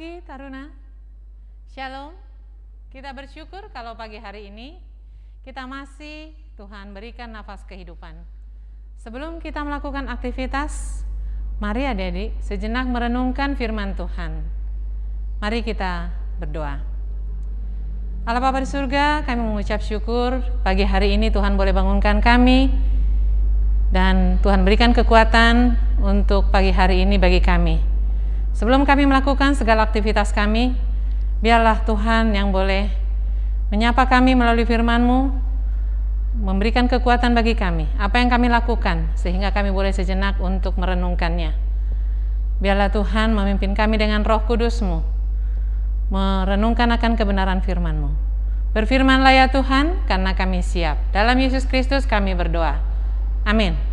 pagi Taruna. Shalom. Kita bersyukur kalau pagi hari ini kita masih Tuhan berikan nafas kehidupan. Sebelum kita melakukan aktivitas, mari adik-adik sejenak merenungkan firman Tuhan. Mari kita berdoa. Allah Bapa di surga, kami mengucap syukur pagi hari ini Tuhan boleh bangunkan kami dan Tuhan berikan kekuatan untuk pagi hari ini bagi kami. Sebelum kami melakukan segala aktivitas kami, biarlah Tuhan yang boleh menyapa kami melalui firman-Mu, memberikan kekuatan bagi kami, apa yang kami lakukan, sehingga kami boleh sejenak untuk merenungkannya. Biarlah Tuhan memimpin kami dengan roh kudus-Mu, merenungkan akan kebenaran firman-Mu. Berfirmanlah ya Tuhan, karena kami siap. Dalam Yesus Kristus kami berdoa. Amin.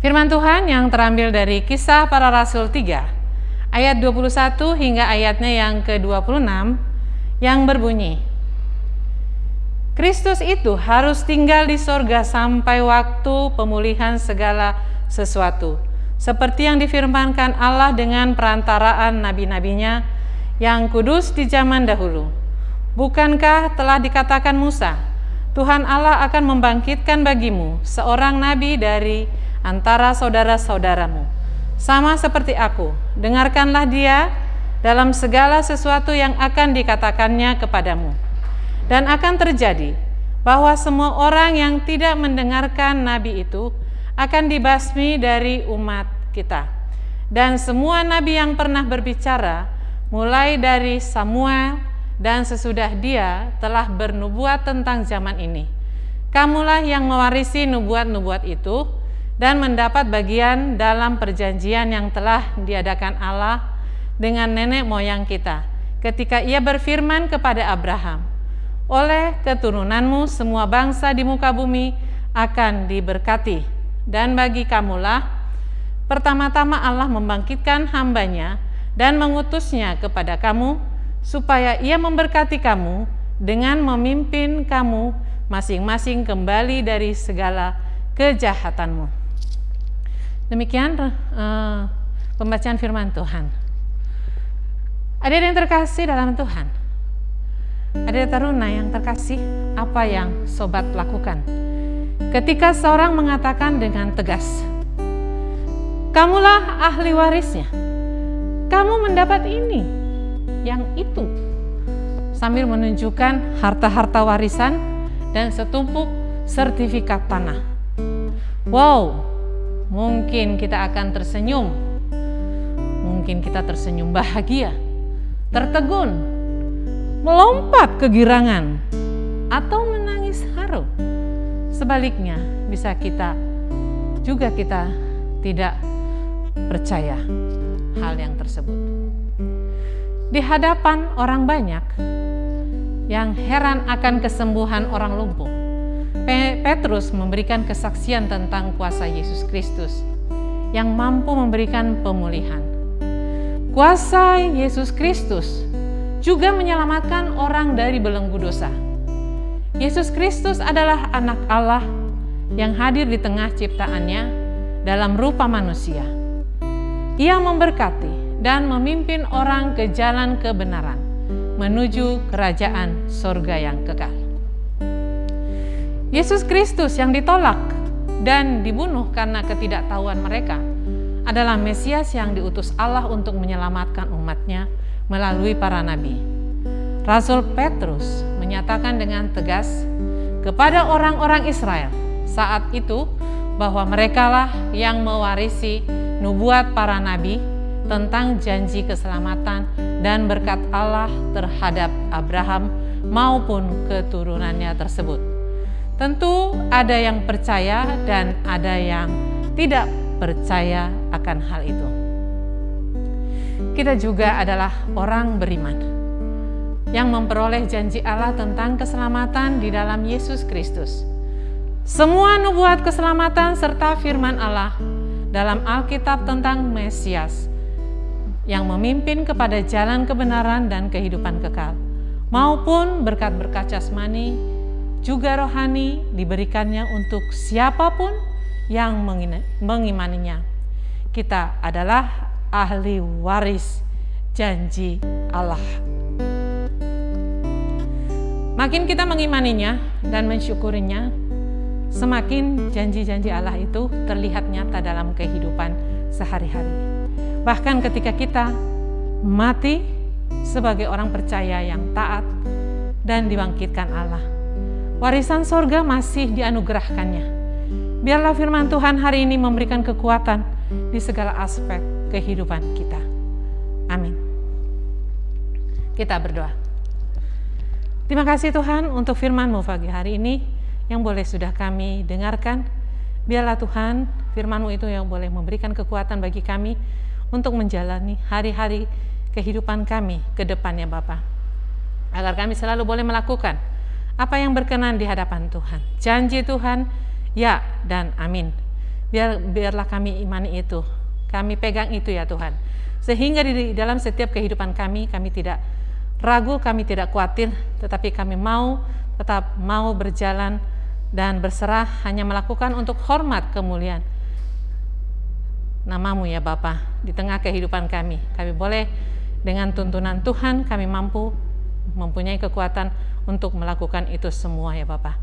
Firman Tuhan yang terambil dari kisah para rasul 3, ayat 21 hingga ayatnya yang ke-26, yang berbunyi, Kristus itu harus tinggal di sorga sampai waktu pemulihan segala sesuatu, seperti yang difirmankan Allah dengan perantaraan nabi-nabinya yang kudus di zaman dahulu. Bukankah telah dikatakan Musa, Tuhan Allah akan membangkitkan bagimu seorang nabi dari antara saudara-saudaramu. Sama seperti aku, dengarkanlah dia dalam segala sesuatu yang akan dikatakannya kepadamu. Dan akan terjadi bahwa semua orang yang tidak mendengarkan nabi itu akan dibasmi dari umat kita. Dan semua nabi yang pernah berbicara, mulai dari Samuel dan sesudah dia telah bernubuat tentang zaman ini. Kamulah yang mewarisi nubuat-nubuat itu, dan mendapat bagian dalam perjanjian yang telah diadakan Allah dengan nenek moyang kita ketika ia berfirman kepada Abraham, oleh keturunanmu semua bangsa di muka bumi akan diberkati dan bagi kamulah pertama-tama Allah membangkitkan hambanya dan mengutusnya kepada kamu supaya ia memberkati kamu dengan memimpin kamu masing-masing kembali dari segala kejahatanmu. Demikian uh, pembacaan firman Tuhan. Ada yang terkasih dalam Tuhan. Ada taruna yang terkasih, apa yang sobat lakukan? Ketika seorang mengatakan dengan tegas, "Kamulah ahli warisnya. Kamu mendapat ini, yang itu." Sambil menunjukkan harta-harta warisan dan setumpuk sertifikat tanah. Wow, Mungkin kita akan tersenyum, mungkin kita tersenyum bahagia, tertegun, melompat kegirangan, atau menangis haru. Sebaliknya, bisa kita juga kita tidak percaya hal yang tersebut. Di hadapan orang banyak yang heran akan kesembuhan orang lumpuh, Petrus memberikan kesaksian tentang kuasa Yesus Kristus yang mampu memberikan pemulihan. Kuasa Yesus Kristus juga menyelamatkan orang dari belenggu dosa. Yesus Kristus adalah anak Allah yang hadir di tengah ciptaannya dalam rupa manusia. Ia memberkati dan memimpin orang ke jalan kebenaran menuju kerajaan sorga yang kekal. Yesus Kristus yang ditolak dan dibunuh karena ketidaktahuan mereka adalah Mesias yang diutus Allah untuk menyelamatkan umatnya melalui para nabi. Rasul Petrus menyatakan dengan tegas kepada orang-orang Israel saat itu bahwa merekalah yang mewarisi nubuat para nabi tentang janji keselamatan dan berkat Allah terhadap Abraham maupun keturunannya tersebut. Tentu ada yang percaya dan ada yang tidak percaya akan hal itu. Kita juga adalah orang beriman yang memperoleh janji Allah tentang keselamatan di dalam Yesus Kristus. Semua nubuat keselamatan serta firman Allah dalam Alkitab tentang Mesias yang memimpin kepada jalan kebenaran dan kehidupan kekal, maupun berkat-berkat jasmani juga rohani diberikannya untuk siapa pun yang mengimaninya. Kita adalah ahli waris janji Allah. Makin kita mengimaninya dan mensyukurinya, semakin janji-janji Allah itu terlihat nyata dalam kehidupan sehari-hari. Bahkan ketika kita mati sebagai orang percaya yang taat dan dibangkitkan Allah, warisan sorga masih dianugerahkannya. Biarlah firman Tuhan hari ini memberikan kekuatan di segala aspek kehidupan kita. Amin. Kita berdoa. Terima kasih Tuhan untuk firman-Mu pagi hari ini yang boleh sudah kami dengarkan. Biarlah Tuhan firman-Mu itu yang boleh memberikan kekuatan bagi kami untuk menjalani hari-hari kehidupan kami ke depannya Bapa. Agar kami selalu boleh melakukan apa yang berkenan di hadapan Tuhan. Janji Tuhan, ya dan amin. Biar, biarlah kami imani itu, kami pegang itu ya Tuhan. Sehingga di dalam setiap kehidupan kami, kami tidak ragu, kami tidak khawatir, tetapi kami mau tetap mau berjalan dan berserah hanya melakukan untuk hormat kemuliaan namamu ya Bapa di tengah kehidupan kami. Kami boleh dengan tuntunan Tuhan kami mampu mempunyai kekuatan untuk melakukan itu semua ya Bapa.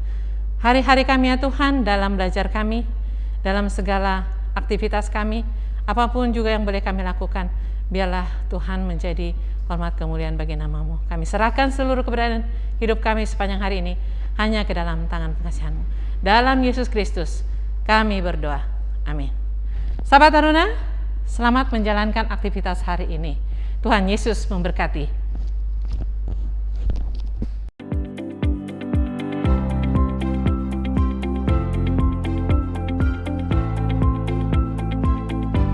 Hari-hari kami ya Tuhan dalam belajar kami, dalam segala aktivitas kami, apa pun juga yang boleh kami lakukan, biarlah Tuhan menjadi hormat kemuliaan bagi namamu. Kami serahkan seluruh keberadaan hidup kami sepanjang hari ini hanya ke dalam tangan pengasihanmu. Dalam Yesus Kristus kami berdoa. Amin. Sahabat Taruna, selamat menjalankan aktivitas hari ini. Tuhan Yesus memberkati.